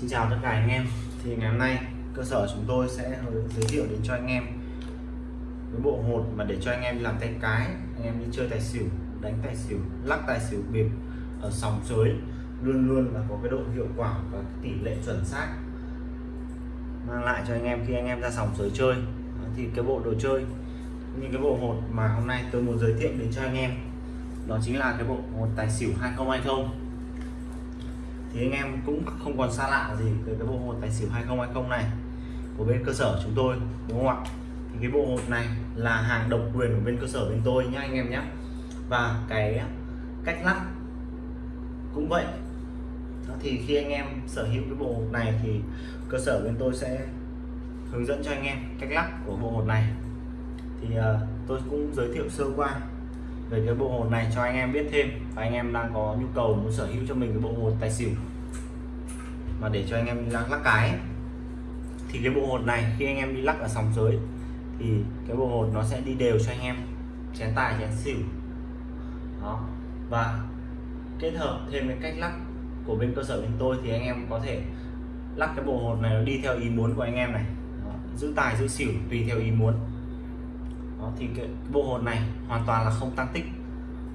Xin chào tất cả anh em. Thì ngày hôm nay, cơ sở chúng tôi sẽ giới thiệu đến cho anh em cái bộ hột mà để cho anh em làm tay cái. Anh em đi chơi tài xỉu, đánh tài xỉu, lắc tài xỉu, bịp ở sòng sới luôn luôn là có cái độ hiệu quả và tỷ lệ chuẩn xác. Mang lại cho anh em khi anh em ra sòng sới chơi. Thì cái bộ đồ chơi như cái bộ hột mà hôm nay tôi muốn giới thiệu đến cho anh em, đó chính là cái bộ hột tài xỉu 2020 thì anh em cũng không còn xa lạ gì với cái bộ hột tài xỉu 2020 này của bên cơ sở chúng tôi đúng không ạ? Thì cái bộ hột này là hàng độc quyền của bên cơ sở bên tôi nhá anh em nhé và cái cách lắc cũng vậy. Đó, thì khi anh em sở hữu cái bộ hột này thì cơ sở bên tôi sẽ hướng dẫn cho anh em cách lắc của bộ hột này. Thì uh, tôi cũng giới thiệu sơ qua về cái bộ hột này cho anh em biết thêm. Và anh em đang có nhu cầu muốn sở hữu cho mình cái bộ hột tài xỉu. Mà để cho anh em đi lắc, lắc cái. Thì cái bộ hột này khi anh em đi lắc ở sòng giới thì cái bộ hột nó sẽ đi đều cho anh em. Chén tài chén xỉu. Đó. Và kết hợp thêm cái cách lắc của bên cơ sở bên tôi thì anh em có thể lắc cái bộ hột này nó đi theo ý muốn của anh em này. Đó, giữ tài giữ xỉu tùy theo ý muốn đó, thì cái bộ hột này hoàn toàn là không tăng tích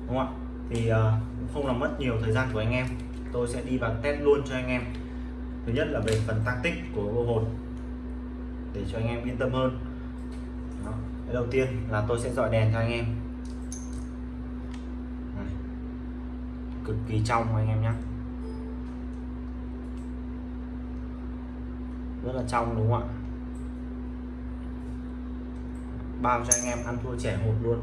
đúng không ạ? Thì uh, cũng không làm mất nhiều thời gian của anh em. Tôi sẽ đi vào test luôn cho anh em. Thứ nhất là về phần tăng tích của bộ hột để cho anh em yên tâm hơn. Đó. cái đầu tiên là tôi sẽ dọi đèn cho anh em. Này. cực kỳ trong anh em nhé rất là trong đúng không ạ? Bao cho anh em ăn thua trẻ hột luôn.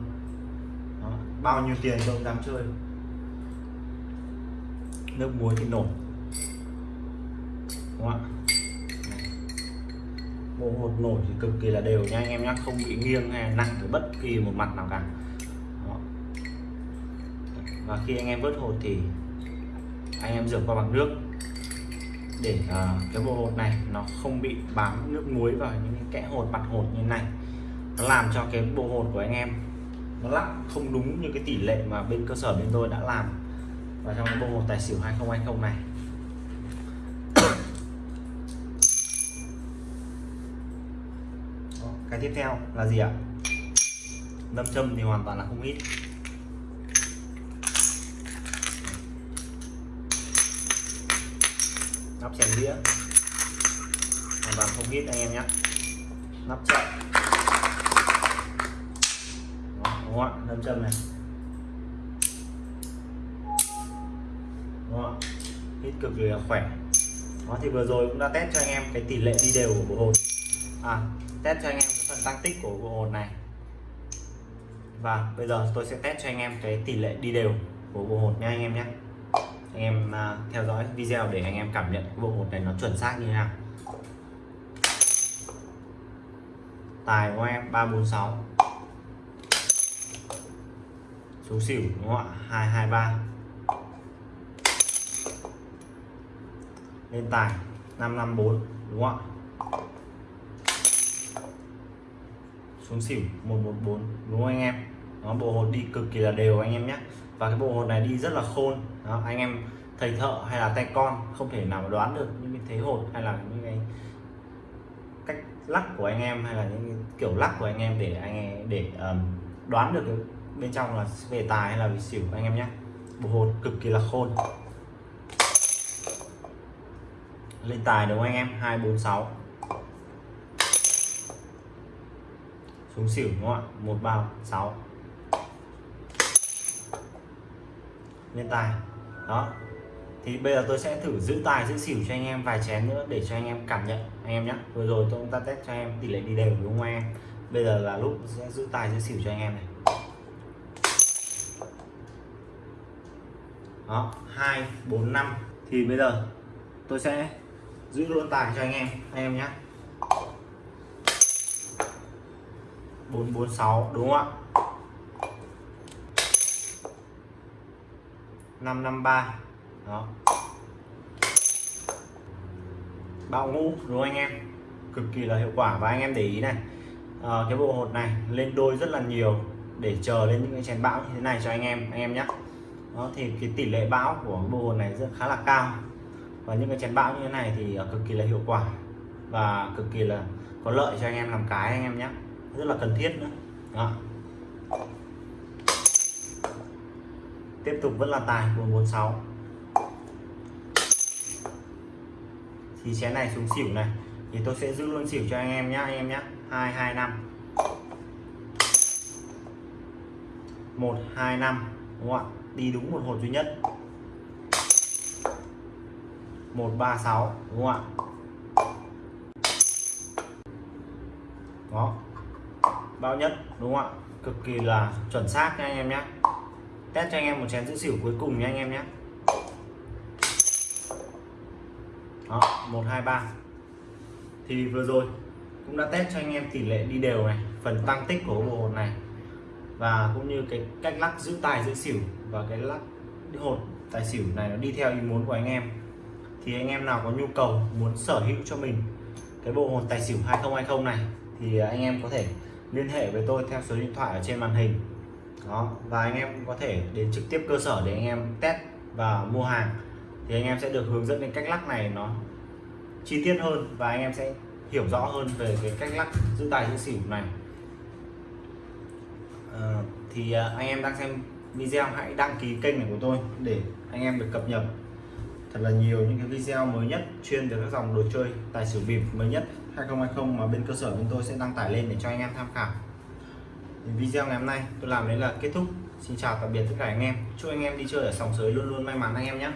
Đó. bao nhiêu tiền tôi cũng dám chơi? Nước muối thì nổi đúng không ạ? Bộ hột nổi thì cực kỳ là đều nha anh em nhé không bị nghiêng hay nặng ở bất kỳ một mặt nào cả. Đó. và khi anh em vớt hột thì anh em rửa qua bằng nước để uh, cái bộ hột này nó không bị bám nước muối vào những cái kẽ hột mặt hột như này làm cho cái bộ hồn của anh em nó lắc không đúng như cái tỷ lệ mà bên cơ sở bên tôi đã làm vào trong cái bộ hồn tài xỉu 2020 này. Đó, cái tiếp theo là gì ạ? Nâm châm thì hoàn toàn là không ít. Nắp chèn đĩa. Hoàn toàn không ít anh em nhé. Nắp chậm đúng không ạ nâm châm này. Đúng không ạ hít cực kỳ là khỏe. Đó thì vừa rồi cũng đã test cho anh em cái tỷ lệ đi đều của bộ hột à test cho anh em cái phần tăng tích của bộ hột này. Và bây giờ tôi sẽ test cho anh em cái tỷ lệ đi đều của bộ hột nha anh em nhé. Anh em uh, theo dõi video để anh em cảm nhận bộ hột này nó chuẩn xác như thế nào. Tài của em 346 số xỉu đúng không ạ? 223 lên tài 554 đúng không ạ? Xuống xỉu 114 đúng không anh em? Nó bộ hột đi cực kỳ là đều anh em nhé. Và cái bộ hột này đi rất là khôn. Đó, anh em thầy thợ hay là tay con không thể nào đoán được những cái thế hột hay là những cái cách lắc của anh em hay là những kiểu lắc của anh em để anh em để um, đoán được cái bên trong là về tài hay là về xỉu? Anh em nhé. Bộ hột cực kỳ là khôn. Lên tài đúng không anh em? 246 xuống xỉu đúng không ạ? 136 lên tài. Đó. Thì bây giờ tôi sẽ thử giữ tài, giữ xỉu cho anh em vài chén nữa để cho anh em cảm nhận, anh em nhé. Vừa rồi tôi cũng ta test cho anh em tỷ lệ đi đều đúng không anh em? Bây giờ là lúc sẽ giữ tài, giữ xỉu cho anh em này. Đó hai bốn năm. Thì bây giờ tôi sẽ giữ luôn tài cho anh em anh em nhé. Bốn bốn sáu đúng không ạ? Năm năm ba. Đó. Bao ngũ đúng không anh em? Cực kỳ là hiệu quả và anh em để ý này. À, cái bộ hột này lên đôi rất là nhiều để chờ lên những cái chén bão như thế này cho anh em anh em nhé đó, thì cái tỷ lệ bão của bộ hồn này rất khá là cao. Và những cái chén bão như thế này thì ờ, cực kỳ là hiệu quả và cực kỳ là có lợi cho anh em làm cái anh em nhé. Rất là cần thiết nữa. Đó. tiếp tục vẫn là tài 446 thì chén này xuống xỉu này, thì tôi sẽ giữ luôn xỉu cho anh em nhé anh em nhé 225 125 đúng không ạ đi đúng một hột duy nhất. 136 đúng không ạ đó. Bao nhất, đúng không ạ? Cực kỳ là chuẩn xác nha anh em nhé test cho anh em một chén giữ xỉu cuối cùng nha anh em nhé đó 123 thì vừa rồi cũng đã test cho anh em tỷ lệ đi đều này, phần tăng tích của bộ hồn này và cũng như cái cách lắc giữ tài, giữ xỉu và cái lắc hột, tài xỉu này nó đi theo ý muốn của anh em. Thì anh em nào có nhu cầu muốn sở hữu cho mình cái bộ hột tài xỉu 2020 này, thì anh em có thể liên hệ với tôi theo số điện thoại ở trên màn hình. Đó, và anh em có thể đến trực tiếp cơ sở để anh em test và mua hàng. Thì anh em sẽ được hướng dẫn đến cách lắc này nó chi tiết hơn và anh em sẽ hiểu rõ hơn về cái cách lắc giữ tài, giữ xỉu này. Ờ, thì à, anh em đang xem video, hãy đăng ký kênh này của tôi để anh em được cập nhật. Thật là nhiều những cái video mới nhất chuyên về các dòng đồ chơi, tài xỉu bịp mới nhất 2020 mà bên cơ sở bên tôi sẽ đăng tải lên để cho anh em tham khảo. Thì video ngày hôm nay tôi làm đến là kết thúc. Xin chào tạm biệt tất cả anh em. Chúc anh em đi chơi ở sòng sới luôn luôn may mắn anh em nhé.